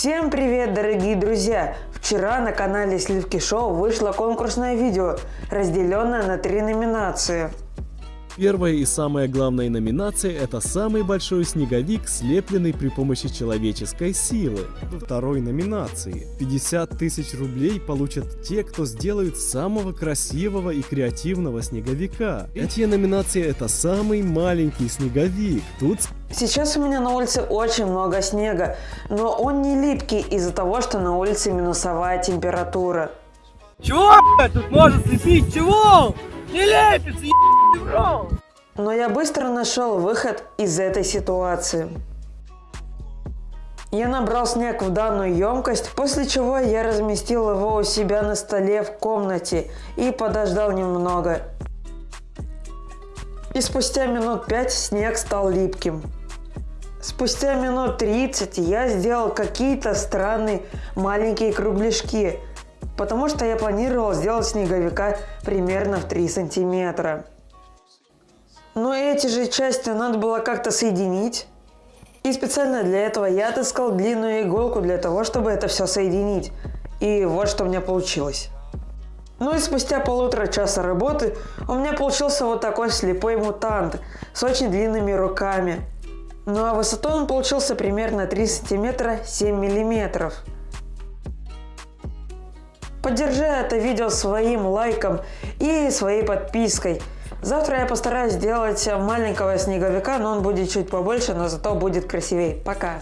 Всем привет, дорогие друзья! Вчера на канале Сливки Шоу вышло конкурсное видео, разделенное на три номинации. Первая и самая главная номинация – это самый большой снеговик, слепленный при помощи человеческой силы. Второй номинации – 50 тысяч рублей получат те, кто сделают самого красивого и креативного снеговика. Третья номинация – это самый маленький снеговик. Тут Сейчас у меня на улице очень много снега, но он не липкий из-за того, что на улице минусовая температура. Чего, блядь, тут может слепить? Чего? Не лепится, рот! Но я быстро нашел выход из этой ситуации. Я набрал снег в данную емкость, после чего я разместил его у себя на столе в комнате и подождал немного. И спустя минут 5 снег стал липким. Спустя минут 30 я сделал какие-то странные маленькие кругляшки, потому что я планировал сделать снеговика примерно в 3 сантиметра. Но эти же части надо было как-то соединить. И специально для этого я отыскал длинную иголку для того, чтобы это все соединить. И вот что у меня получилось. Ну и спустя полутора часа работы у меня получился вот такой слепой мутант с очень длинными руками. Ну а высотой он получился примерно 3 сантиметра 7 миллиметров. Поддержи это видео своим лайком и своей подпиской. Завтра я постараюсь сделать маленького снеговика, но он будет чуть побольше, но зато будет красивее. Пока!